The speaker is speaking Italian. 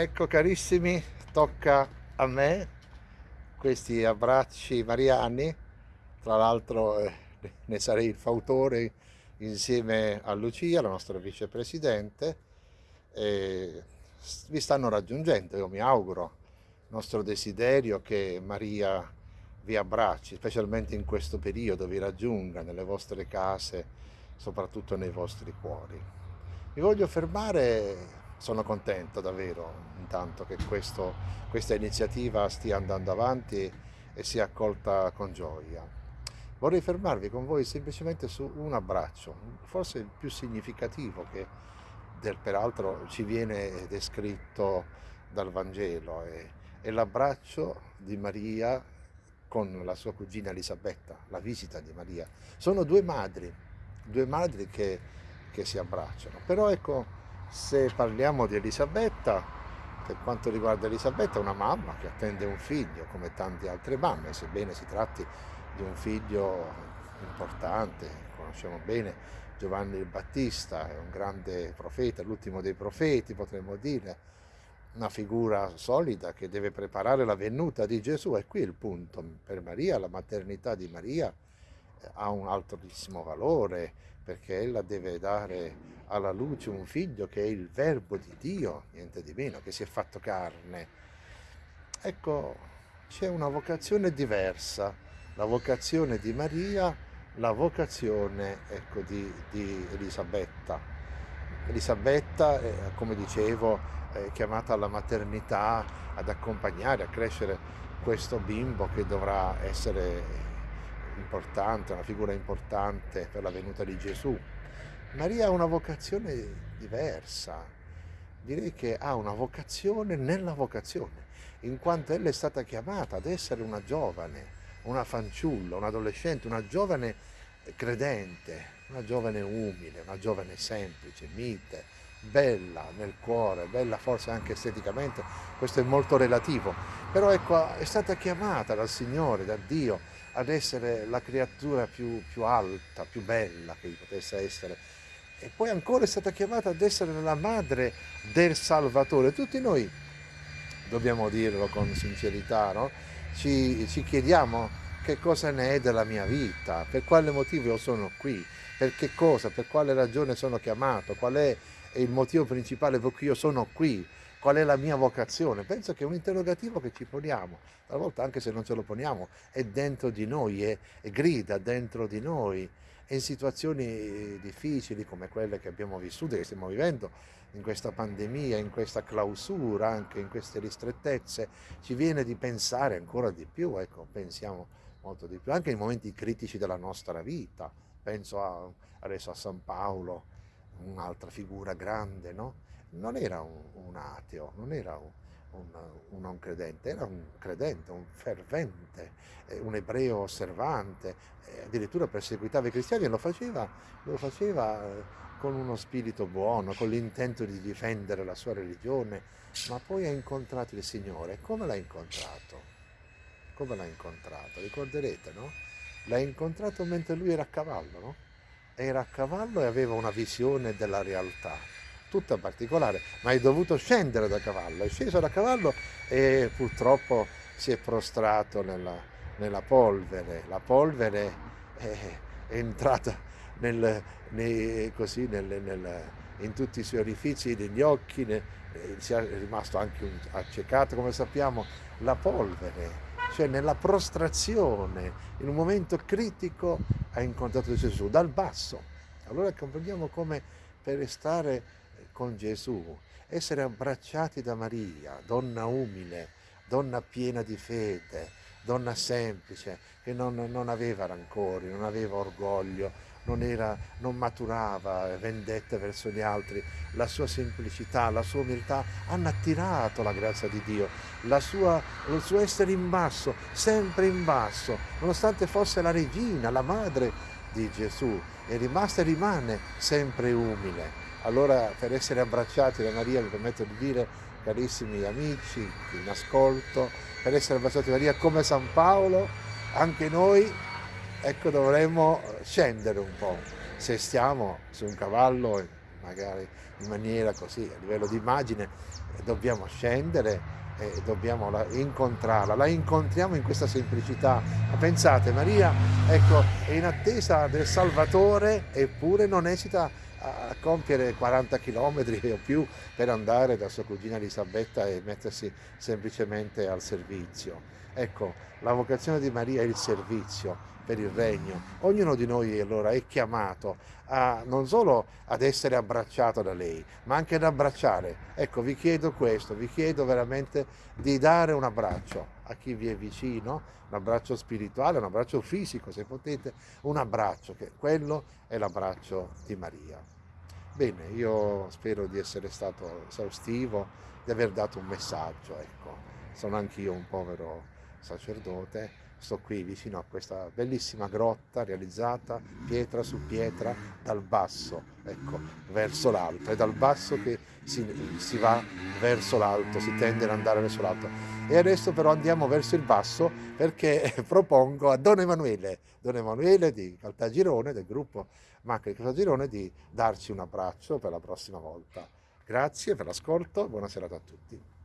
Ecco carissimi, tocca a me questi abbracci mariani, tra l'altro eh, ne sarei il fautore insieme a Lucia, la nostra vicepresidente, e vi stanno raggiungendo, io mi auguro, il nostro desiderio che Maria vi abbracci, specialmente in questo periodo, vi raggiunga nelle vostre case, soprattutto nei vostri cuori. Mi voglio fermare sono contento davvero intanto che questo, questa iniziativa stia andando avanti e sia accolta con gioia. Vorrei fermarvi con voi semplicemente su un abbraccio, forse il più significativo che del, peraltro ci viene descritto dal Vangelo, è, è l'abbraccio di Maria con la sua cugina Elisabetta, la visita di Maria. Sono due madri, due madri che, che si abbracciano, però ecco se parliamo di Elisabetta, per quanto riguarda Elisabetta, è una mamma che attende un figlio, come tante altre mamme, sebbene si tratti di un figlio importante, conosciamo bene Giovanni il Battista, è un grande profeta, l'ultimo dei profeti potremmo dire, una figura solida che deve preparare la venuta di Gesù. E qui il punto, per Maria la maternità di Maria ha un altissimo valore perché ella deve dare alla luce un figlio che è il verbo di Dio, niente di meno, che si è fatto carne. Ecco, c'è una vocazione diversa, la vocazione di Maria, la vocazione ecco, di, di Elisabetta. Elisabetta, eh, come dicevo, è chiamata alla maternità, ad accompagnare, a crescere questo bimbo che dovrà essere importante, una figura importante per la venuta di Gesù. Maria ha una vocazione diversa, direi che ha una vocazione nella vocazione, in quanto ella è stata chiamata ad essere una giovane, una fanciulla, un adolescente, una giovane credente, una giovane umile, una giovane semplice, mite, bella nel cuore, bella forse anche esteticamente, questo è molto relativo, però ecco, è stata chiamata dal Signore, da Dio, ad essere la creatura più, più alta, più bella che potesse essere e poi ancora è stata chiamata ad essere la madre del Salvatore. Tutti noi, dobbiamo dirlo con sincerità, no? ci, ci chiediamo che cosa ne è della mia vita, per quale motivo io sono qui, per che cosa, per quale ragione sono chiamato, qual è il motivo principale per cui io sono qui, qual è la mia vocazione. Penso che è un interrogativo che ci poniamo, talvolta anche se non ce lo poniamo, è dentro di noi, è, è grida dentro di noi. E in situazioni difficili come quelle che abbiamo vissuto, che stiamo vivendo, in questa pandemia, in questa clausura, anche in queste ristrettezze, ci viene di pensare ancora di più, ecco, pensiamo molto di più, anche in momenti critici della nostra vita, penso a, adesso a San Paolo, un'altra figura grande, no? Non era un, un ateo, non era un, un, un, non credente, era un credente, un fervente, eh, un ebreo osservante, eh, addirittura perseguitava i cristiani e lo faceva, lo faceva eh, con uno spirito buono, con l'intento di difendere la sua religione, ma poi ha incontrato il Signore. Come l'ha incontrato? Come l'ha incontrato? Ricorderete, no? L'ha incontrato mentre lui era a cavallo, no? Era a cavallo e aveva una visione della realtà tutta particolare, ma è dovuto scendere da cavallo, è sceso da cavallo e purtroppo si è prostrato nella, nella polvere, la polvere è, è entrata nel, nei, così, nel, nel, in tutti i suoi orifici, negli occhi, ne, si è rimasto anche un, accecato, come sappiamo, la polvere, cioè nella prostrazione, in un momento critico ha incontrato Gesù dal basso. Allora comprendiamo come per restare con Gesù, essere abbracciati da Maria, donna umile, donna piena di fede, donna semplice, che non, non aveva rancori, non aveva orgoglio, non, era, non maturava vendette verso gli altri, la sua semplicità, la sua umiltà hanno attirato la grazia di Dio, sua, il suo essere in basso, sempre in basso, nonostante fosse la regina, la madre di Gesù, è rimasta e rimane sempre umile. Allora per essere abbracciati da Maria mi permetto di dire, carissimi amici in ascolto, per essere abbracciati da Maria come San Paolo, anche noi ecco, dovremmo scendere un po'. Se stiamo su un cavallo magari in maniera così, a livello di immagine, dobbiamo scendere e dobbiamo incontrarla, la incontriamo in questa semplicità. Ma pensate, Maria ecco, è in attesa del Salvatore eppure non esita a compiere 40 km o più per andare da sua cugina Elisabetta e mettersi semplicemente al servizio. Ecco, la vocazione di Maria è il servizio per il regno. Ognuno di noi allora è chiamato a, non solo ad essere abbracciato da lei, ma anche ad abbracciare. Ecco, vi chiedo questo, vi chiedo veramente di dare un abbraccio a chi vi è vicino, un abbraccio spirituale, un abbraccio fisico, se potete, un abbraccio, che quello è l'abbraccio di Maria. Bene, io spero di essere stato esaustivo, di aver dato un messaggio, ecco. Sono anch'io un povero sacerdote, sto qui vicino a questa bellissima grotta realizzata pietra su pietra dal basso, ecco, verso l'alto. È dal basso che si, si va verso l'alto, si tende ad andare verso l'alto. E adesso però andiamo verso il basso perché propongo a Don Emanuele, Don Emanuele di Caltagirone, del gruppo Macri Caltagirone, di darci un abbraccio per la prossima volta. Grazie per l'ascolto, buona serata a tutti.